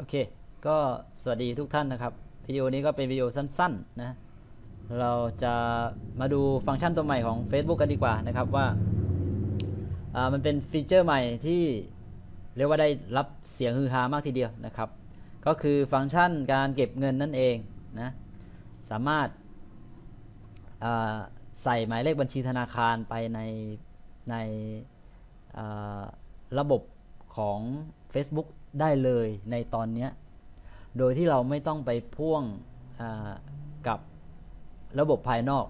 โอเค ก็สวัสดีทุกท่านนะครับ วิดีโอนี้ก็เป็นวิดีโอสั้นๆนะ เราจะมาดูฟังก์ชันตัวใหม่ของ Facebook กันดีกว่านะครับว่าามันเป็นฟีเจอร์ใหม่ที่เรียกว่าได้รับเสียงฮือฮามากทีเดียวนะครับ ก็คือฟังก์ชันการเก็บเงินนั่นเองนะ สามารถาใส่หมายเลขบัญชีธนาคารไปในในระบบของ Facebook ได้เลยในตอนนี้ โดยที่เราไม่ต้องไปพ่วงกับระบบภายนอก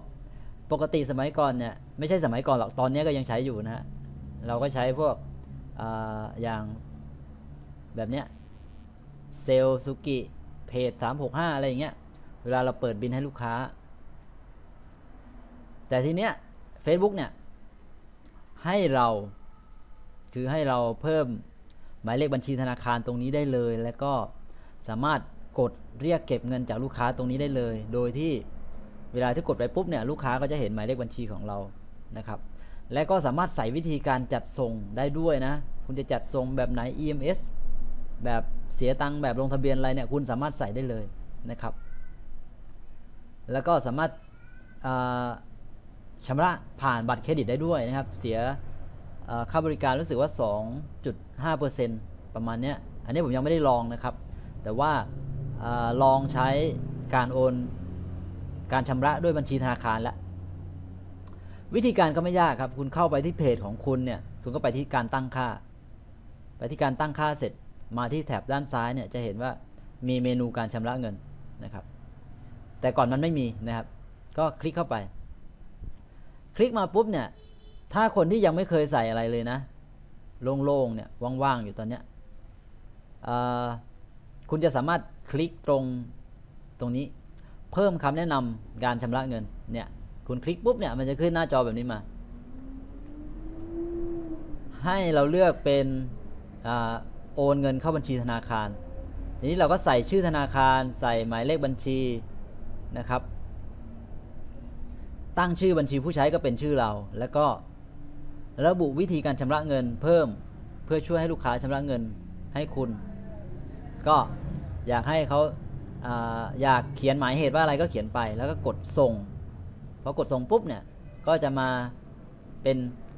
ปกติสมัยก่อนเนี่ยไม่ใช่สมัยก่อนหรอกตอนนี้ก็ยังใช้อยู่นะฮะเราก็ใช้พวกออย่างแบบเนี้ยเซลสุกิเพจ365 อะไรอย่างเงี้ยเวลาเราเปิดบินให้ลูกค้า แต่ทีเนี้ย Facebook เนี่ยให้เราคือให้เราเพิ่ม หมายเลขบัญชีธนาคารตรงนี้ได้เลย แล้วก็สามารถกดเรียกเก็บเงินจากลูกค้าตรงนี้ได้เลย โดยที่เวลาที่กดไปปุ๊บเนี่ยลูกค้าก็จะเห็นหมายเลขบัญชีของเรานะครับ และก็สามารถใส่วิธีการจัดส่งได้ด้วยนะ คุณจะจัดส่งแบบไหน EMS แบบเสียตังค์แบบลงทะเบียนอะไรเนี่ยคุณสามารถใส่ได้เลยนะครับ แล้วก็สามารถอ่าชำระผ่านบัตรเครดิตได้ด้วยนะครับ เสีย ค่าบริการรู้สึกว่า 2.5%ประมาณเนี้ย อันนี้ผมยังไม่ได้ลองนะครับ แต่ว่าอาลองใช้การโอน การชำระด้วยบัญชีธนาคารแล้ว วิธีการก็ไม่ยากครับ คุณเข้าไปที่เพจของคุณเนี่ย คุณก็ไปที่การตั้งค่า ไปที่การตั้งค่าเสร็จ มาที่แถบด้านซ้ายเนี่ยจะเห็นว่ามีเมนูการชำระเงินนะครับ แต่ก่อนมันไม่มีนะครับ ก็คลิกเข้าไป คลิกมาปุ๊บเนี่ย ถ้าคนที่ยังไม่เคยใส่อะไรเลยนะ โล่งๆเนี่ยว่างๆอยู่ตอนเนี้ยคุณจะสามารถคลิกตรงตรงนี้ เพิ่มคำแนะนำการชำระเงินเนี่ยคุณคลิกปุ๊บเนี่ยมันจะขึ้นหน้าจอแบบนี้มา ให้เราเลือกเป็นอโอนเงินเข้าบัญชีธนาคารทีนี้เราก็ใส่ชื่อธนาคาร ใส่หมายเลขบัญชีนะครับ ตั้งชื่อบัญชีผู้ใช้ก็เป็นชื่อเราแล้วก็ ระบุวิธีการชำระเงินเพิ่มเพื่อช่วยให้ลูกค้าชำระเงินให้คุณ ก็อยากให้เขาอยากเขียนหมายเหตุว่าอะไรก็เขียนไปแล้วก็กดส่งพอกดส่งปุ๊บเนี่ยก็จะมาเป็น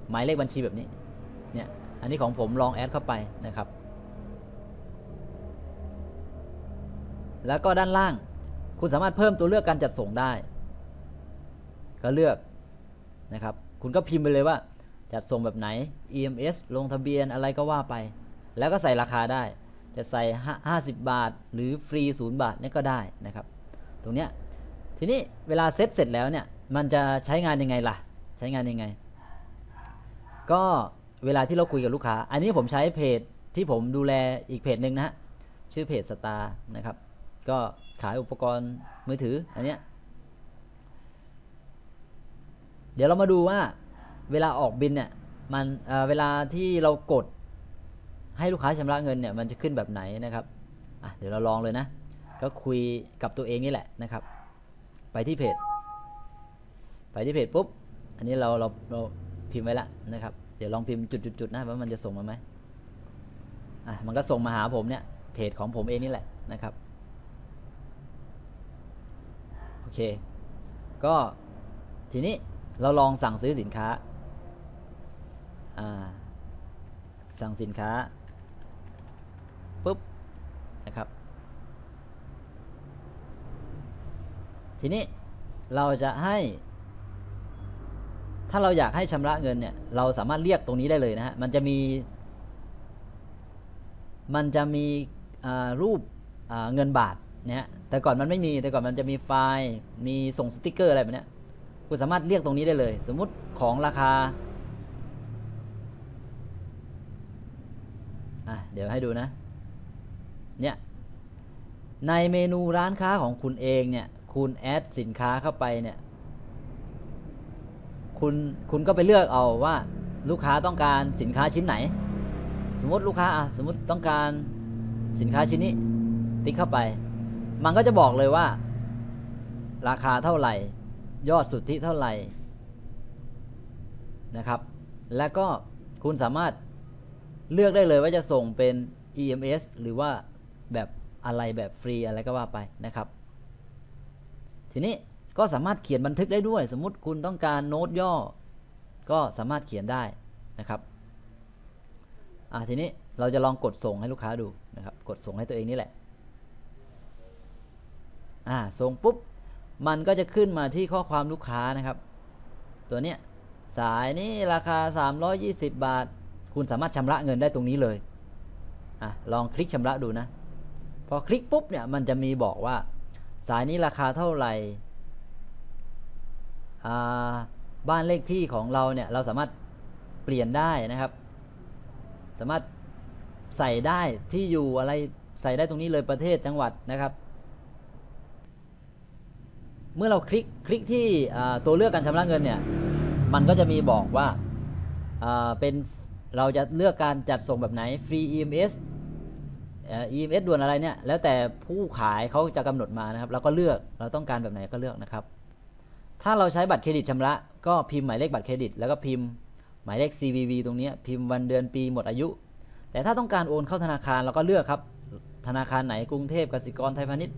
หมายเลขบัญชีแบบนี้เนี่ยอันนี้ของผมลองแอดเข้าไปนะครับ แล้วก็ด้านล่างคุณสามารถเพิ่มตัวเลือกการจัดส่งได้ ก็เลือกนะครับ คุณก็พิมพ์ไปเลยว่า จัดส่งแบบไหน EMS ลงทะเบียนอะไรก็ว่าไป แล้วก็ใส่ราคาได้ จะใส่ 50 บาท หรือฟรีศูนย์บาทนี่ก็ได้นะครับ ตรงเนี้ย ทีนี้เวลาเซตเสร็จแล้วเนี่ย มันจะใช้งานยังไงล่ะ ใช้งานยังไง ก็เวลาที่เราคุยกับลูกค้า อันนี้ผมใช้เพจที่ผมดูแลอีกเพจหนึ่งนะฮะ ชื่อเพจสตาร์นะครับ ก็ขายอุปกรณ์มือถืออันเนี้ย เดี๋ยวเรามาดูว่า เวลาออกบินเนี่ยมันเเวลาที่เรากดให้ลูกค้าชำระเงินเนี่ยมันจะขึ้นแบบไหนนะครับเดี๋ยวเราลองเลยนะ ก็คุยกับตัวเองนี่แหละนะครับ ไปที่เพจ ไปที่เพจปุ๊บ อันนี้เราเราเราพิมพ์ไว้แล้วนะครับ เดี๋ยวลองพิมพ์จุดๆนะว่ามันจะส่งมาไหมอะมันก็ส่งมาหาผมเนี่ยเพจของผมเองนี่แหละนะครับโอเค ก็ทีนี้เราลองสั่งซื้อสินค้า สั่งสินค้าปุ๊บนะครับ ทีนี้เราจะให้ ถ้าเราอยากให้ชำระเงินเนี่ยเราสามารถเรียกตรงนี้ได้เลยนะฮะมันจะมี มันจะมีรูปเงินบาทนะฮะแต่ก่อนมันไม่มีแต่ก่อนมันจะมีไฟล์มีส่งสติกเกอร์อะไรแบบนี้คุณสามารถเรียกตรงนี้ได้เลย สมมุติของราคา อะเดี๋ยวให้ดูนะ เนี่ยในเมนูร้านค้าของคุณเองเนี่ย คุณแอดสินค้าเข้าไปเนี่ย คุณคุณก็ไปเลือกเอาว่าลูกค้าต้องการสินค้าชิ้นไหน สมมติลูกค้าอะสมมติต้องการสินค้าชิ้นนี้ ติ๊กเข้าไป มันก็จะบอกเลยว่า ราคาเท่าไหร่ ยอดสุทธิเท่าไหร่นะครับ แล้วก็คุณสามารถ เลือกได้เลยว่าจะส่งเป็น EMS หรือว่าแบบอะไรแบบฟรีอะไรก็ว่าไปนะครับ ทีนี้ก็สามารถเขียนบันทึกได้ด้วย สมมุติคุณต้องการโน้ตย่อ ก็สามารถเขียนได้นะครับอ่าทีนี้เราจะลองกดส่งให้ลูกค้าดูนะครับ กดส่งให้ตัวเองนี่แหละอ่าส่งปุ๊บ มันก็จะขึ้นมาที่ข้อความลูกค้านะครับ ตัวเนี้ยสายนี้ราคา 320 บาท คุณสามารถชำระเงินได้ตรงนี้เลยอะลองคลิกชำระดูนะ พอคลิกปุ๊บเนี่ยมันจะมีบอกว่า สายนี้ราคาเท่าไหร่บ้านเลขที่ของเราเนี่ยเราสามารถเปลี่ยนได้นะครับ สามารถใส่ได้ที่อยู่อะไรใส่ได้ตรงนี้เลยประเทศจังหวัดนะครับ เมื่อเราคลิกคลิกที่ตัวเลือกการชำระเงินเนี่ยมันก็จะมีบอกว่าเป็น เราจะเลือกการจัดส่งแบบไหนฟรี EMS เอ่อ EMS ด่วนอะไรเนี่ยแล้วแต่ผู้ขายเขาจะกำหนดมานะครับ เราก็เลือกเราต้องการแบบไหนก็เลือกนะครับ ถ้าเราใช้บัตรเครดิตชำระ ก็พิมพ์หมายเลขบัตรเครดิต แล้วก็พิมพ์หมายเลข CVV ตรงนี้พิมพ์วันเดือนปีหมดอายุ แต่ถ้าต้องการโอนเข้าธนาคารเราก็เลือกครับ ธนาคารไหนกรุงเทพกสิกรไทยพาณิชย์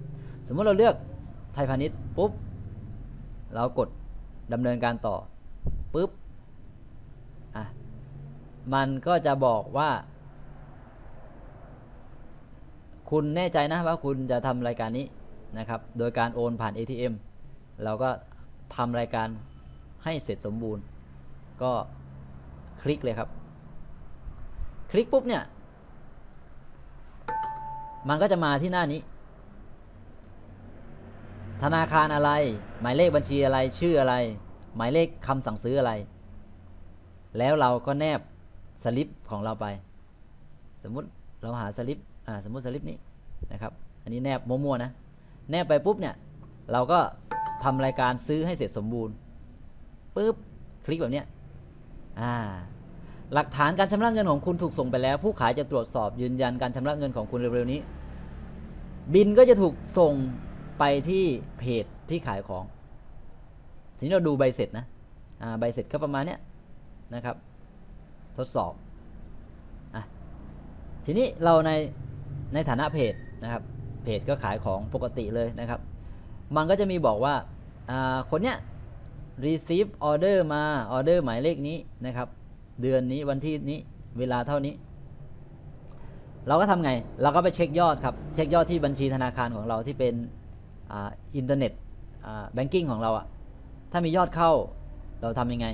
สมมุติเราเลือกไทยพาณิชย์ปุ๊บเรากดดำเนินการต่อปุ๊บ มันก็จะบอกว่า คุณแน่ใจนะว่าคุณจะทำรายการนี้นะครับ โดยการโอนผ่าน ATM เราก็ทำรายการให้เสร็จสมบูรณ์ ก็คลิกเลยครับ คลิกปุ๊บเนี่ย มันก็จะมาที่หน้านี้ ธนาคารอะไร หมายเลขบัญชีอะไร ชื่ออะไร หมายเลขคำสั่งซื้ออะไร แล้วเราก็แนบ สลิปของเราไป สมมุติเราหาสลิปอ่าสมมุติสลิปนี้นะครับ อันนี้แนบมั่วๆนะ แนบไปปุ๊บเนี่ยเราก็ทำรายการซื้อให้เสร็จสมบูรณ์ปุ๊บคลิกแบบเนี้ยอ่าหลักฐานการชำระเงินของคุณถูกส่งไปแล้ว ผู้ขายจะตรวจสอบยืนยันการชำระเงินของคุณเร็วๆนี้ บินก็จะถูกส่งไปที่เพจที่ขายของ ทีนี้เราดูใบเสร็จนะอ่าใบเสร็จก็ประมาณเนี้ยนะครับ ทดสอบอะทีนี้เราในในฐานะเพจนะครับเพจก็ขายของปกติเลยนะครับ มันก็จะมีบอกว่าคนเนี้ย receive order มา order หมายเลขนี้นะครับ เดือนนี้วันที่นี้เวลาเท่านี้ เราก็ทำไง เราก็ไปเช็คยอดครับ เช็คยอดที่บัญชีธนาคารของเราที่เป็น internet banking ของเราอะถ้ามียอดเข้าเราทำยังไง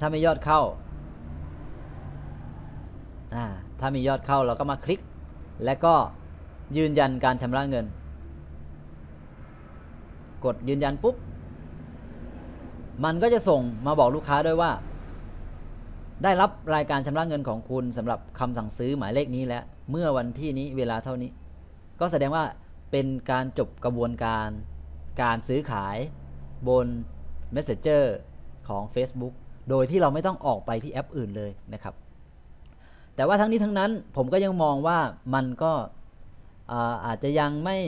ถ้ามียอดเข้าอ่าถ้ามียอดเข้าเราก็มาคลิก และก็ยืนยันการชำระเงิน กดยืนยันปุ๊บ มันก็จะส่งมาบอกลูกค้าด้วยว่า ได้รับรายการชำระเงินของคุณสำหรับคำสั่งซื้อหมายเลขนี้แล้ว เมื่อวันที่นี้เวลาเท่านี้ ก็แสดงว่าเป็นการจบกระบวนการการซื้อขายบน Messenger ของ Facebook โดยที่เราไม่ต้องออกไปที่แอปอื่นเลยนะครับ แต่ว่าทั้งนี้ทั้งนั้นผมก็ยังมองว่ามันก็อาอาจจะยังไม่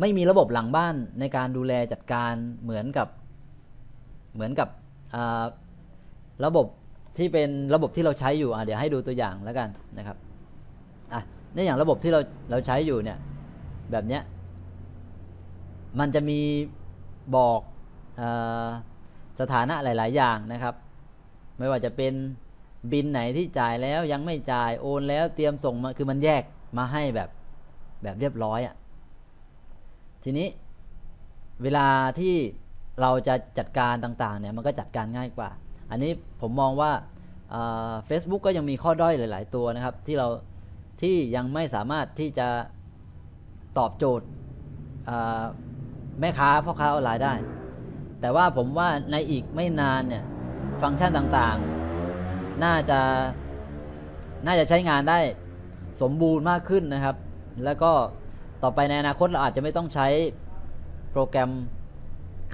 ไม่มีระบบหลังบ้านในการดูแลจัดการเหมือนกับเหมือนกับระบบที่เป็นระบบที่เราใช้อยู่เดี๋ยวให้ดูตัวอย่างแล้วกันนะครับอะในอย่างระบบที่เราเราใช้อยู่เนี่ยแบบเนี้ยมันจะมีบอกอ สถานะหลาย ๆ อย่างนะครับ ไม่ว่าจะเป็นบินไหนที่จ่ายแล้วยังไม่จ่ายโอนแล้วเตรียมส่งมาคือมันแยกมาให้แบบแบบเรียบร้อยอะ่ะทีนี้เวลาที่เราจะจัดการต่าง ๆ เนี่ยมันก็จัดการง่ายกว่า อันนี้ผมมองว่าเฟซบุ๊กก็ยังมีข้อด้อยหลาย ๆ ตัวนะครับ ที่เราที่ยังไม่สามารถที่จะตอบโจทย์แม่ค้าพ่อค้าออนไลน์ได้ แต่ว่าผมว่าในอีกไม่นานเนี่ยฟังก์ชันต่างๆ น่าจะน่าจะใช้งานได้สมบูรณ์มากขึ้นนะครับ แล้วก็ต่อไปในอนาคตเราอาจจะไม่ต้องใช้โปรแกรม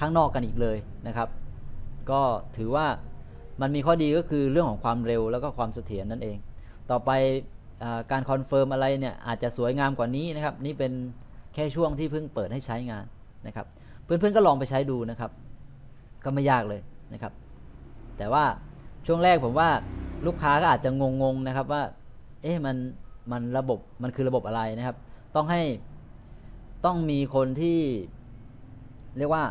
ข้างนอกกันอีกเลยนะครับ ก็ถือว่ามันมีข้อดีก็คือเรื่องของความเร็วแล้วก็ความเสถียรนั่นเอง ต่อไปการ confirm อะไรเนี่ยอาจจะสวยงามกว่านี้นะครับ นี่เป็นแค่ช่วงที่เพิ่งเปิดให้ใช้งานนะครับ เพื่อนๆก็ลองไปใช้ดูนะครับ ก็ไม่ยากเลยนะครับ แต่ว่าช่วงแรกผมว่าลูกค้าก็อาจจะงงๆนะครับว่า เอ๊ะมันมันระบบมันคือระบบอะไรนะครับ ต้องให้ต้องมีคนที่เรียกว่า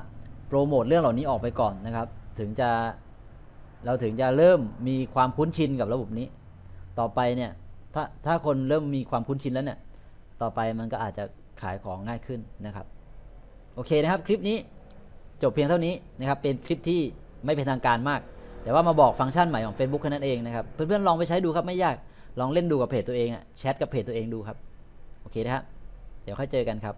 โปรโมทเรื่องเหล่านี้ออกไปก่อนนะครับ ถึงจะเราถึงจะเริ่มมีความคุ้นชินกับระบบนี้ ต่อไปเนี่ยถ้าถ้าคนเริ่มมีความคุ้นชินแล้วเนี่ย ต่อไปมันก็อาจจะขายของง่ายขึ้นนะครับ โอเคนะครับคลิปนี้ จบเพียงเท่านี้นะครับเป็นคลิปที่ไม่เป็นทางการมาก แต่ว่ามาบอกฟังก์ชันใหม่ของ Facebook แค่นั้นเองนะครับเพื่อนๆลองไปใช้ดูครับไม่ยากลองเล่นดูกับเพจตัวเองอะแชทกับเพจตัวเองดูครับโอเคนะครับเดี๋ยวค่อยเจอกันครับ